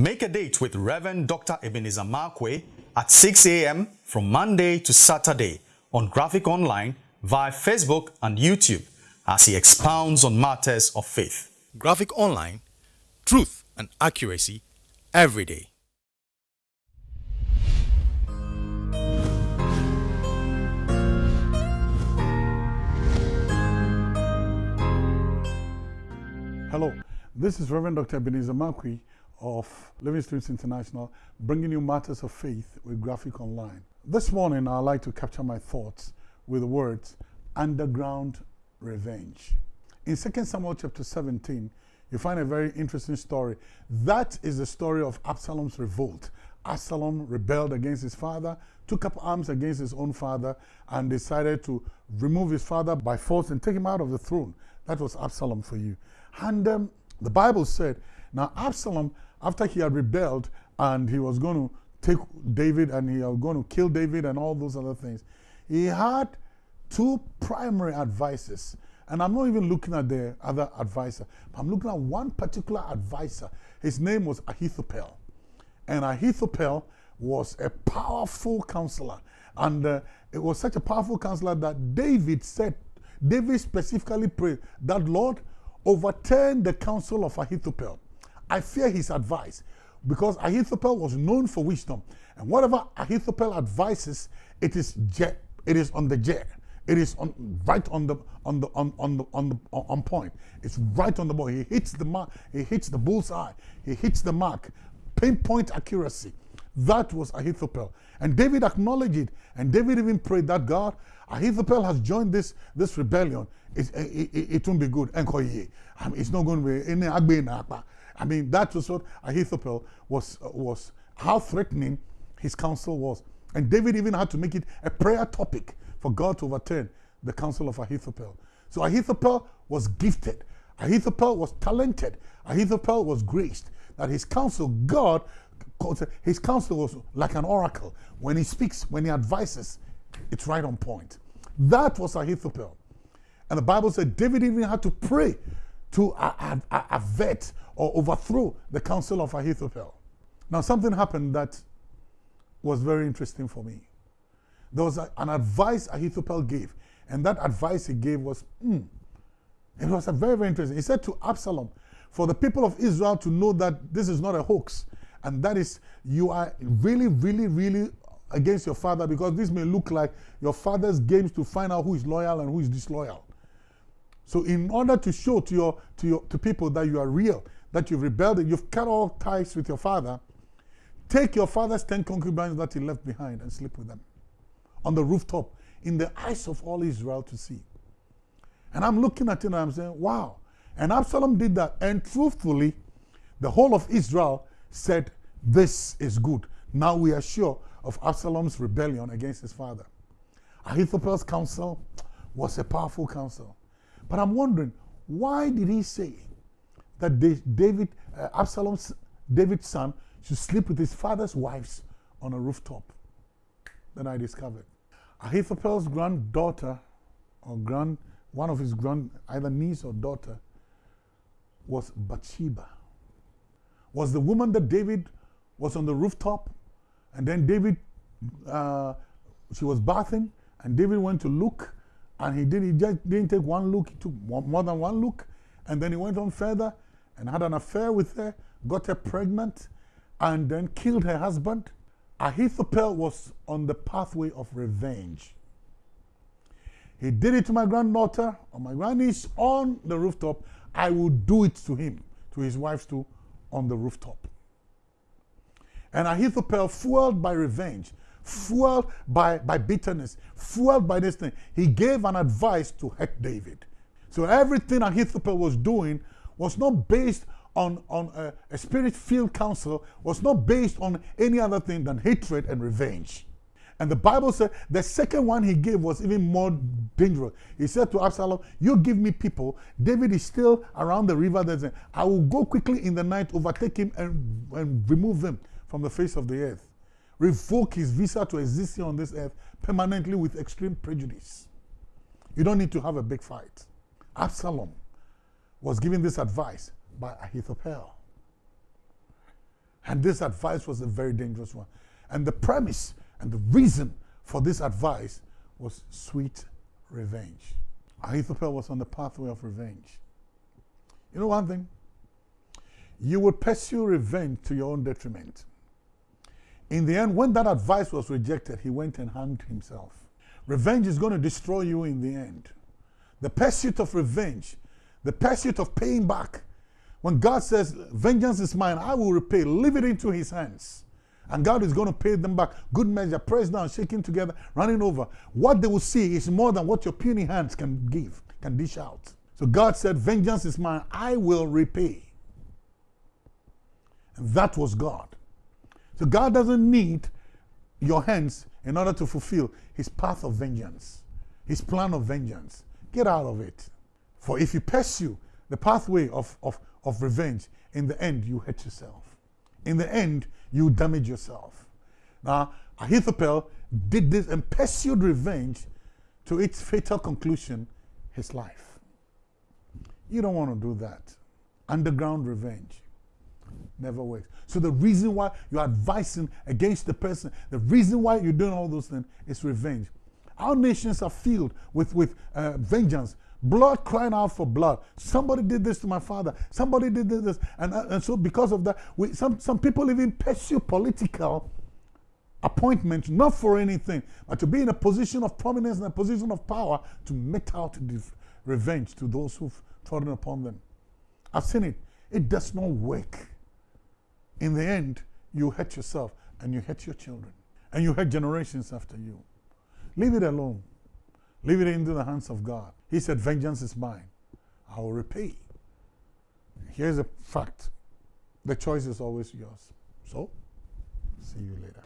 Make a date with Reverend Dr. Ebenezer Markwei at 6 a.m. from Monday to Saturday on Graphic Online via Facebook and YouTube as he expounds on matters of faith. Graphic Online, truth and accuracy every day. Hello, this is Reverend Dr. Ebenezer Markwei of Living Streams International, bringing you matters of faith with Graphic Online. This morning, I'd like to capture my thoughts with the words underground revenge. In 2 Samuel chapter 17, you find a very interesting story. That is the story of Absalom's revolt. Absalom rebelled against his father, took up arms against his own father, and decided to remove his father by force and take him out of the throne. That was Absalom for you. And um, the Bible said, now Absalom, after he had rebelled and he was going to take David and he was going to kill David and all those other things, he had two primary advisors. And I'm not even looking at the other advisor. I'm looking at one particular advisor. His name was Ahithophel. And Ahithophel was a powerful counselor. And uh, it was such a powerful counselor that David said, David specifically prayed that, Lord, overturn the counsel of Ahithophel. I fear his advice because Ahithophel was known for wisdom. And whatever Ahithophel advises, it is jet, it is on the jet. It is on, right on the on the on on the on the on point. It's right on the ball. He hits the mark. He hits the bullseye. He hits the mark. Pinpoint accuracy. That was Ahithophel. And David acknowledged it. And David even prayed that God, Ahithophel has joined this, this rebellion. It, it, it, it won't be good. I mean, um, it's not going to be any I mean, that was what Ahithophel was, uh, was how threatening his counsel was. And David even had to make it a prayer topic for God to overturn the counsel of Ahithophel. So Ahithophel was gifted. Ahithophel was talented. Ahithophel was graced. That his counsel, God, his counsel was like an oracle. When he speaks, when he advises, it's right on point. That was Ahithophel. And the Bible said David even had to pray to avert or overthrow the counsel of Ahithophel. Now, something happened that was very interesting for me. There was a, an advice Ahithophel gave, and that advice he gave was, mm, it was a very, very interesting. He said to Absalom, for the people of Israel to know that this is not a hoax, and that is, you are really, really, really against your father because this may look like your father's games to find out who is loyal and who is disloyal. So in order to show to your to your to people that you are real, that you've rebelled, you've cut all ties with your father, take your father's ten concubines that he left behind and sleep with them on the rooftop in the eyes of all Israel to see. And I'm looking at it and I'm saying, wow. And Absalom did that. And truthfully, the whole of Israel said, this is good. Now we are sure of Absalom's rebellion against his father. Ahithophel's counsel was a powerful counsel. But I'm wondering, why did he say that David, uh, Absalom's, David's son, should sleep with his father's wives on a rooftop? Then I discovered. Ahithophel's granddaughter, or grand, one of his grand, either niece or daughter, was Bathsheba. Was the woman that David was on the rooftop, and then David, uh, she was bathing, and David went to look, and he did. He just didn't take one look. He took more than one look, and then he went on further and had an affair with her, got her pregnant, and then killed her husband. Ahithophel was on the pathway of revenge. He did it to my granddaughter or my grandniece on the rooftop. I will do it to him, to his wife too, on the rooftop. And Ahithophel, fueled by revenge, fueled by, by bitterness, fueled by this thing. He gave an advice to hurt David. So everything Ahithophel was doing was not based on, on a, a spirit-filled counsel, was not based on any other thing than hatred and revenge. And the Bible said the second one he gave was even more dangerous. He said to Absalom, You give me people. David is still around the river. There's I will go quickly in the night, overtake him, and, and remove him from the face of the earth revoke his visa to existing on this earth permanently with extreme prejudice. You don't need to have a big fight. Absalom was given this advice by Ahithophel. And this advice was a very dangerous one. And the premise and the reason for this advice was sweet revenge. Ahithophel was on the pathway of revenge. You know one thing? You would pursue revenge to your own detriment. In the end, when that advice was rejected, he went and hanged himself. Revenge is going to destroy you in the end. The pursuit of revenge, the pursuit of paying back. When God says, Vengeance is mine, I will repay, leave it into his hands. And God is going to pay them back. Good measure, pressed down, shaking together, running over. What they will see is more than what your puny hands can give, can dish out. So God said, Vengeance is mine, I will repay. And that was God. So God doesn't need your hands in order to fulfill his path of vengeance, his plan of vengeance. Get out of it. For if you pursue the pathway of, of, of revenge, in the end, you hurt yourself. In the end, you damage yourself. Now, Ahithophel did this and pursued revenge to its fatal conclusion, his life. You don't want to do that. Underground revenge never works. So the reason why you're advising against the person, the reason why you're doing all those things is revenge. Our nations are filled with, with uh, vengeance, blood crying out for blood. Somebody did this to my father. Somebody did this. And, uh, and so because of that, we, some, some people even pursue political appointments, not for anything, but to be in a position of prominence and a position of power to mete out revenge to those who've trodden upon them. I've seen it. It does not work. In the end, you hurt yourself and you hurt your children and you hurt generations after you. Leave it alone. Leave it into the hands of God. He said, Vengeance is mine. I will repay. Here's a fact the choice is always yours. So, see you later.